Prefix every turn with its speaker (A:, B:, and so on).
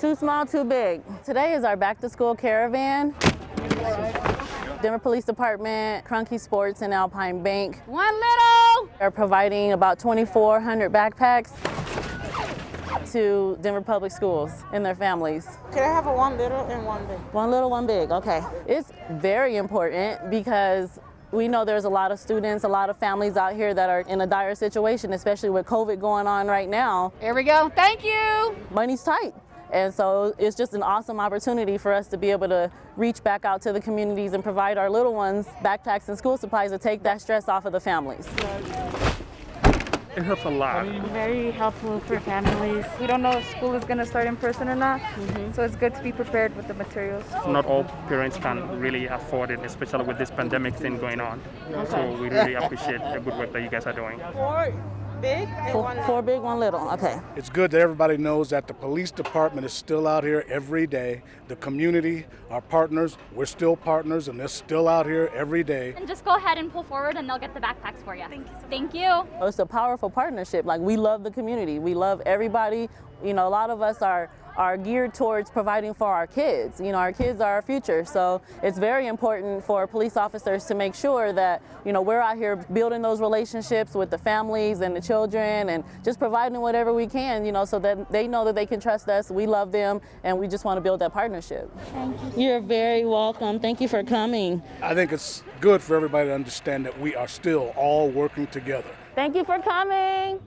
A: Too small, too big. Today is our back to school caravan. Denver Police Department, Kroenke Sports, and Alpine Bank
B: One little.
A: are providing about 2,400 backpacks to Denver Public Schools and their families.
C: Can I have a one little and one big?
A: One little, one big, okay. It's very important because we know there's a lot of students, a lot of families out here that are in a dire situation, especially with COVID going on right now.
B: Here we go. Thank you.
A: Money's tight. And so it's just an awesome opportunity for us to be able to reach back out to the communities and provide our little ones backpacks and school supplies to take that stress off of the families.
D: It helps a lot.
E: very helpful for families. We don't know if school is going to start in person or not, mm-hmm. so it's good to be prepared with the materials.
D: Not all parents can really afford it, especially with this pandemic thing going on. So we really appreciate the good work that you guys are doing.
C: Four big and
A: Four,
C: one little.
A: four big, one little, okay.
F: It's good that everybody knows that the police department is still out here every day. The community, our partners, we're still partners and they're still out here every day.
G: And just go ahead and pull forward and they'll get the backpacks for you. Thank you. Thank you.
A: Oh, it's a powerful partnership. Like we love the community. We love everybody. You know, a lot of us are are geared towards providing for our kids. You know, our kids are our future. So it's very important for police officers to make sure that, you know, we're out here building those relationships with the families and the children and just providing whatever we can, you know, so that they know that they can trust us. We love them and we just want to build that partnership. Thank you. You're very welcome. Thank you for coming.
F: I think it's good for everybody to understand that we are still all working together.
A: Thank you for coming.